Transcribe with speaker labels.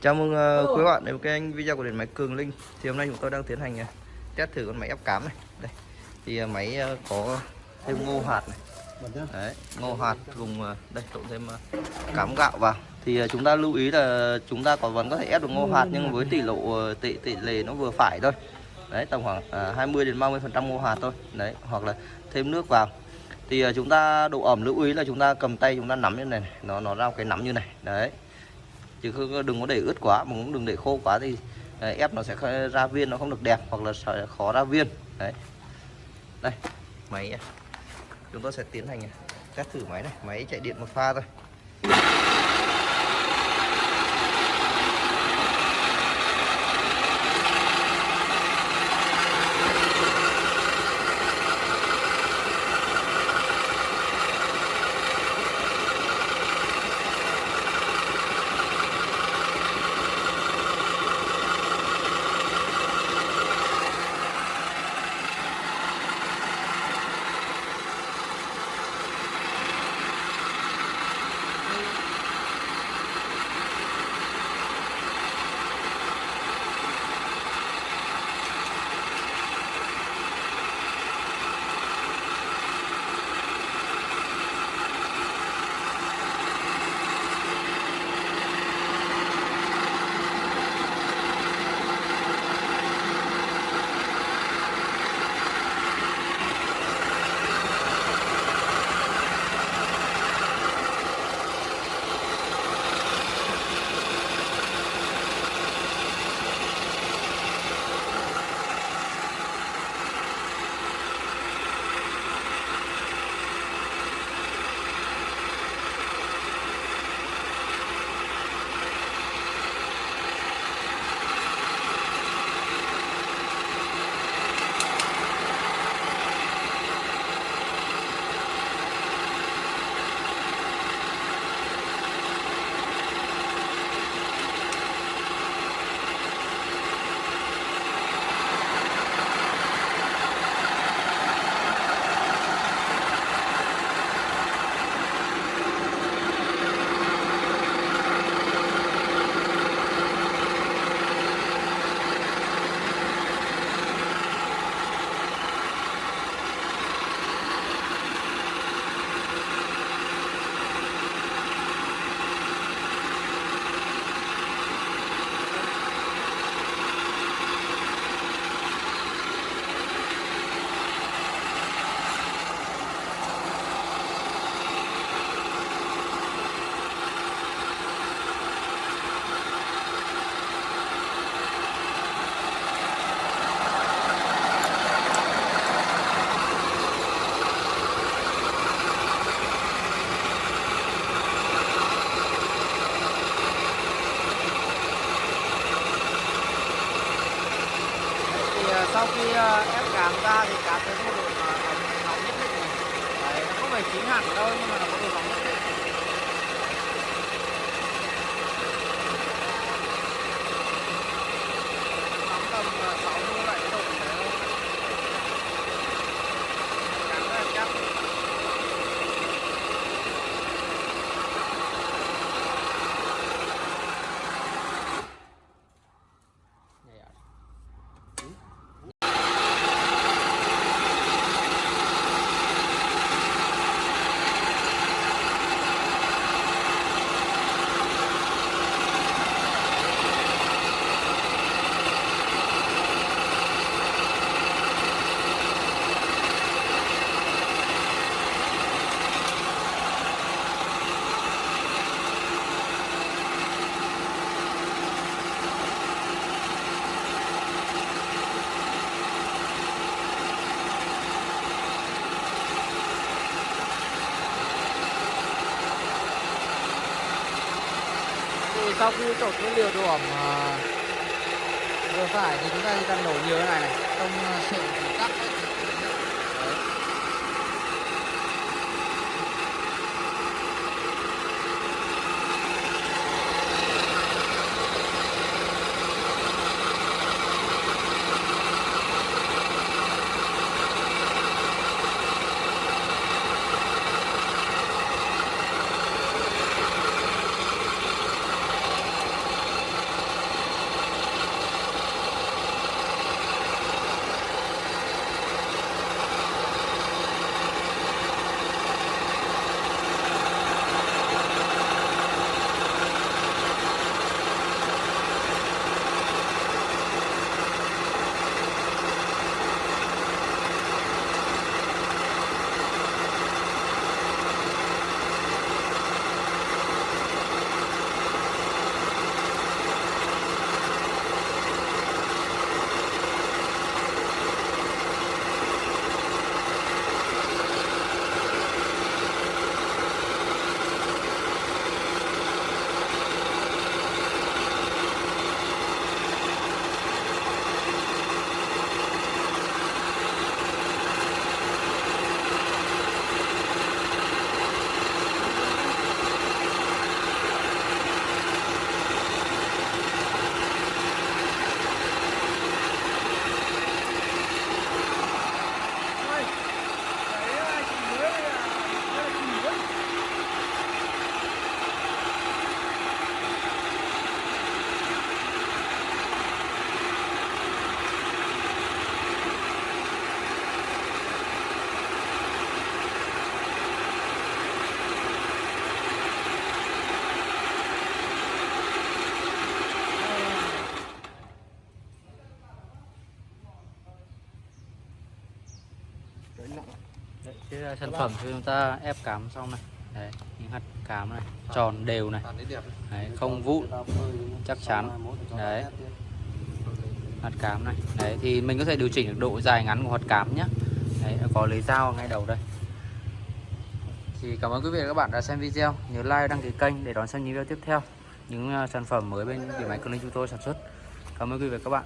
Speaker 1: Chào mừng uh, quý bạn đến với kênh video của điện máy Cường Linh. Thì hôm nay chúng tôi đang tiến hành uh, test thử con máy ép cám này. Đây Thì uh, máy uh, có thêm ngô hạt này. Đấy, ngô hạt cùng uh, đây trộn thêm uh, cám gạo vào. Thì uh, chúng ta lưu ý là chúng ta còn vẫn có thể ép được ngô hạt Nhưng với tỷ lệ uh, tỷ, tỷ lệ nó vừa phải thôi. Đấy, tầm khoảng uh, 20 đến 30 phần trăm ngô hạt thôi. Đấy, hoặc là thêm nước vào. Thì uh, chúng ta độ ẩm lưu ý là chúng ta cầm tay chúng ta nắm như này, này. nó nó ra cái nắm như này. Đấy chứ không đừng có để ướt quá mà cũng đừng để khô quá thì đấy, ép nó sẽ ra viên nó không được đẹp hoặc là sẽ khó ra viên. Đấy. Đây máy chúng tôi sẽ tiến hành à, test thử máy này. Máy chạy điện một pha thôi. Sau khi ờ, ép cám ra thì cá tới có độ nóng, nóng nhất định này đấy nó không phải chín hẳn đâu nhưng mà nó có độ nóng nhất định nóng tầm 60 70 độ đấy thôi cám rất là chắc thì sau khi trộn cái liều độ ẩm ờ, vừa phải thì chúng ta chỉ cần đổ nhiều như này. Này không ờ, sự tắc
Speaker 2: cái ờ, sản phẩm cho chúng ta ép cám xong này. Đấy những hạt cám này tròn đều này. Đấy, không vụn chắc chắn. Đấy. Hạt cám này. Đấy thì mình có thể điều chỉnh được độ dài ngắn của hạt cám nhé đấy có lấy dao ngay đầu đây. Thì cảm ơn quý vị và các bạn đã xem video. Nhớ like đăng ký kênh để đón xem những video tiếp theo. Những ờ, sản phẩm mới bên điện máy cường linh chúng tôi sản xuất. Cảm ơn quý vị và các bạn